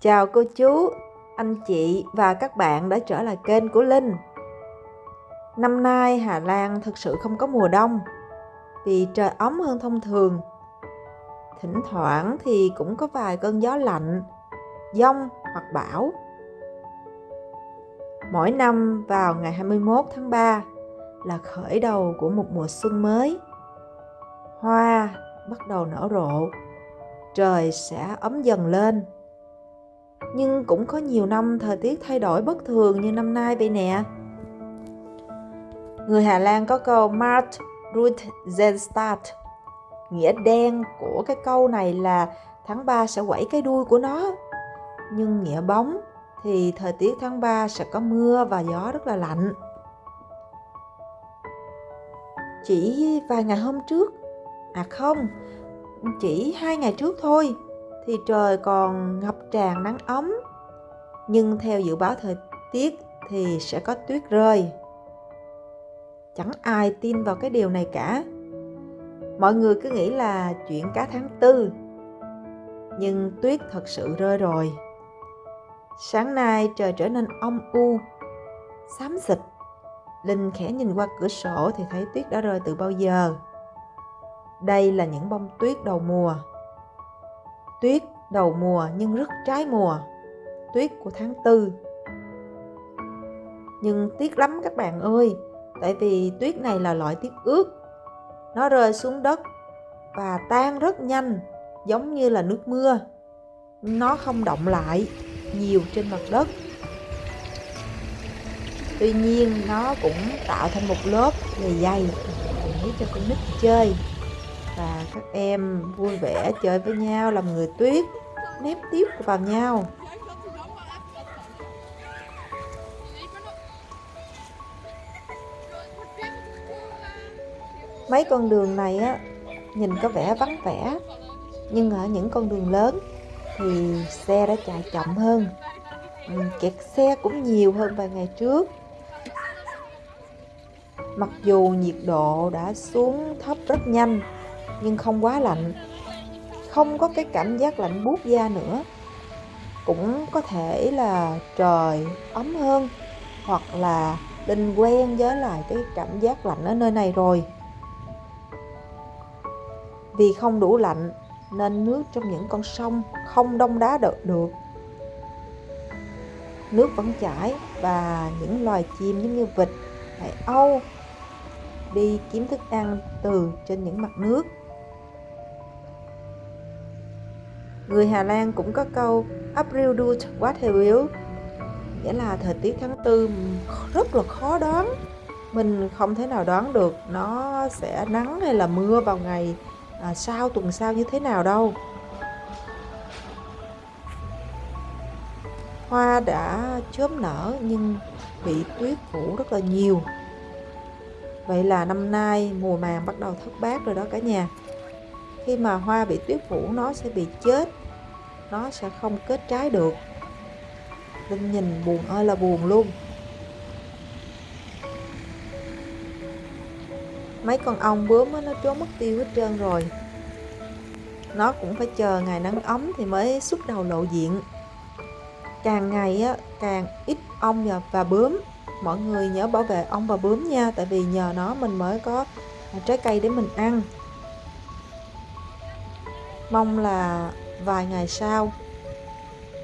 Chào cô chú, anh chị và các bạn đã trở lại kênh của Linh. Năm nay Hà Lan thực sự không có mùa đông vì trời ấm hơn thông thường. Thỉnh thoảng thì cũng có vài cơn gió lạnh, giông hoặc bão. Mỗi năm vào ngày 21 tháng 3 là khởi đầu của một mùa xuân mới. Hoa bắt đầu nở rộ, trời sẽ ấm dần lên nhưng cũng có nhiều năm thời tiết thay đổi bất thường như năm nay vậy nè. Người Hà Lan có câu Mart Ruth Zenstart. Nghĩa đen của cái câu này là tháng 3 sẽ quẩy cái đuôi của nó. Nhưng nghĩa bóng thì thời tiết tháng 3 sẽ có mưa và gió rất là lạnh. Chỉ vài ngày hôm trước, à không, chỉ hai ngày trước thôi thì trời còn ngập tràn nắng ấm. Nhưng theo dự báo thời tiết thì sẽ có tuyết rơi. Chẳng ai tin vào cái điều này cả. Mọi người cứ nghĩ là chuyện cả tháng tư. Nhưng tuyết thật sự rơi rồi. Sáng nay trời trở nên âm u, xám xịt. Linh khẽ nhìn qua cửa sổ thì thấy tuyết đã rơi từ bao giờ. Đây là những bông tuyết đầu mùa. Tuyết đầu mùa nhưng rất trái mùa. Tuyết của tháng tư. Nhưng tiếc lắm các bạn ơi, tại vì tuyết này là loại tuyết ướt. Nó rơi xuống đất và tan rất nhanh, giống như là nước mưa. Nó không động lại nhiều trên mặt đất. Tuy nhiên nó cũng tạo thành một lớp dày dày để cho con nít chơi và các em vui vẻ chơi với nhau, làm người tuyết nếp tiếp vào nhau. Mấy con đường này á, nhìn có vẻ vắng vẻ, nhưng ở những con đường lớn thì xe đã chạy chậm hơn. Ừ, kẹt xe cũng nhiều hơn vài ngày trước. Mặc dù nhiệt độ đã xuống thấp rất nhanh nhưng không quá lạnh. Không có cái cảm giác lạnh buốt da nữa. Cũng có thể là trời ấm hơn, hoặc là linh quen với lại cái cảm giác lạnh ở nơi này rồi. Vì không đủ lạnh nên nước trong những con sông không đông đá được được. Nước vẫn chảy và những loài chim giống như vịt, hải âu đi kiếm thức ăn từ trên những mặt nước. Người Hà Lan cũng có câu April doet what he will Nghĩa là thời tiết tháng tư rất là khó đoán. Mình không thể nào đoán được nó sẽ nắng hay là mưa vào ngày à, sau tuần sau như thế nào đâu. Hoa đã chớm nở nhưng bị tuyết phủ rất là nhiều. Vậy là năm nay mùa màng bắt đầu thất bát rồi đó cả nhà. Khi mà hoa bị tuyết phủ nó sẽ bị chết. Nó sẽ không kết trái được. Linh nhìn buồn ơi là buồn luôn. Mấy con ong bướm nó trốn mất tiêu hết trơn rồi. Nó cũng phải chờ ngày nắng ấm thì mới xuất đầu lộ diện. Càng ngày á, càng ít ong và bướm mọi người nhớ bảo vệ ong và bướm nha tại vì nhờ nó mình mới có trái cây để mình ăn. Mong là vài ngày sau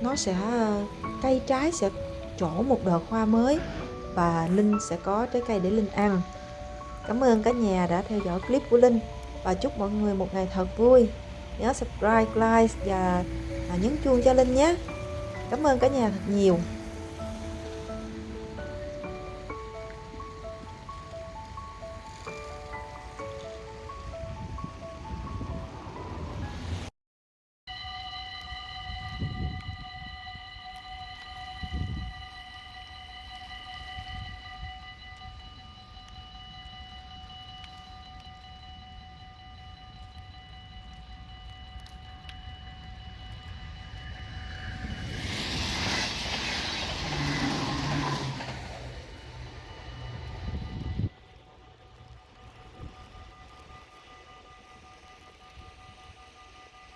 nó sẽ ờ, cây trái sẽ trổ một đợt hoa mới và Linh sẽ có trái cây để Linh ăn. Cảm ơn cả nhà đã theo dõi clip của Linh và chúc mọi người một ngày thật vui. Nhớ subscribe, like và à, nhấn chuông cho Linh nhé. Cảm ơn cả nhà thật nhiều.